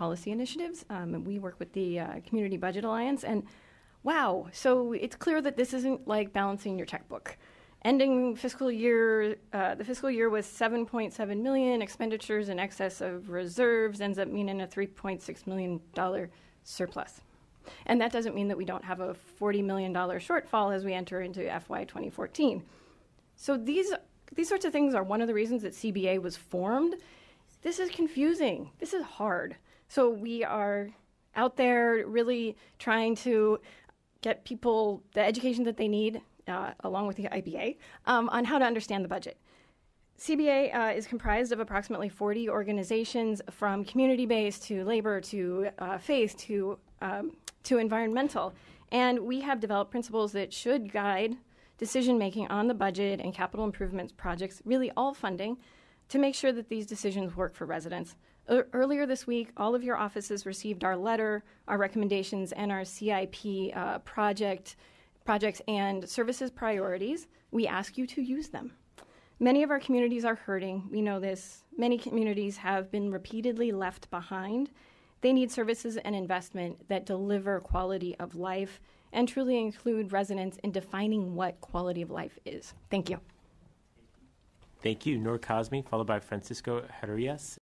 policy initiatives. Um, and we work with the uh, Community Budget Alliance. And wow, so it's clear that this isn't like balancing your checkbook. Ending fiscal year, uh, the fiscal year was 7.7 million expenditures in excess of reserves ends up meaning a 3.6 million dollar surplus. And that doesn't mean that we don't have a $40 million shortfall as we enter into FY 2014. So these these sorts of things are one of the reasons that CBA was formed. This is confusing. This is hard. So we are out there really trying to get people the education that they need, uh, along with the IBA, um, on how to understand the budget. CBA uh, is comprised of approximately 40 organizations from community based to labor to uh, faith to, um, to environmental. And we have developed principles that should guide decision making on the budget and capital improvements projects, really all funding, to make sure that these decisions work for residents. Earlier this week, all of your offices received our letter, our recommendations, and our CIP uh, project projects and services priorities. We ask you to use them. Many of our communities are hurting. We know this. Many communities have been repeatedly left behind. They need services and investment that deliver quality of life and truly include residents in defining what quality of life is. Thank you. Thank you. Nor Cosme, followed by Francisco Herrias.